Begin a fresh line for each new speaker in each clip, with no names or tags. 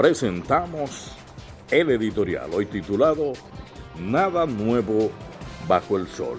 presentamos el editorial, hoy titulado Nada nuevo bajo el sol.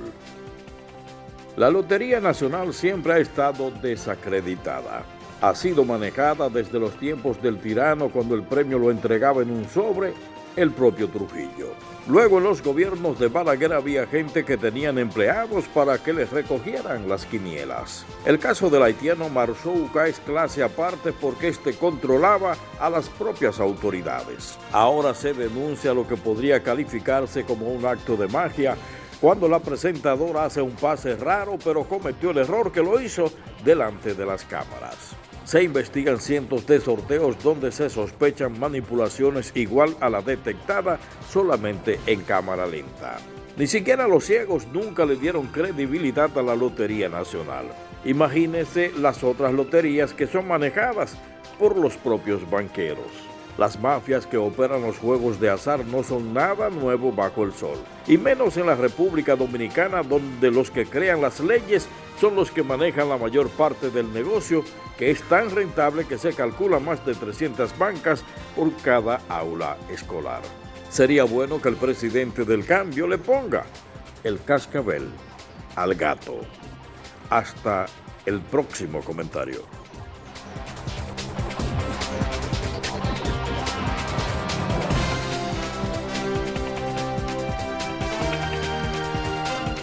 La Lotería Nacional siempre ha estado desacreditada. Ha sido manejada desde los tiempos del tirano cuando el premio lo entregaba en un sobre el propio Trujillo. Luego en los gobiernos de Balaguer había gente que tenían empleados para que les recogieran las quinielas. El caso del haitiano Marzouka es clase aparte porque éste controlaba a las propias autoridades. Ahora se denuncia lo que podría calificarse como un acto de magia cuando la presentadora hace un pase raro pero cometió el error que lo hizo delante de las cámaras. Se investigan cientos de sorteos donde se sospechan manipulaciones igual a la detectada solamente en cámara lenta. Ni siquiera los ciegos nunca le dieron credibilidad a la Lotería Nacional. Imagínense las otras loterías que son manejadas por los propios banqueros. Las mafias que operan los juegos de azar no son nada nuevo bajo el sol, y menos en la República Dominicana donde los que crean las leyes son los que manejan la mayor parte del negocio, que es tan rentable que se calcula más de 300 bancas por cada aula escolar. Sería bueno que el presidente del cambio le ponga el cascabel al gato. Hasta el próximo comentario.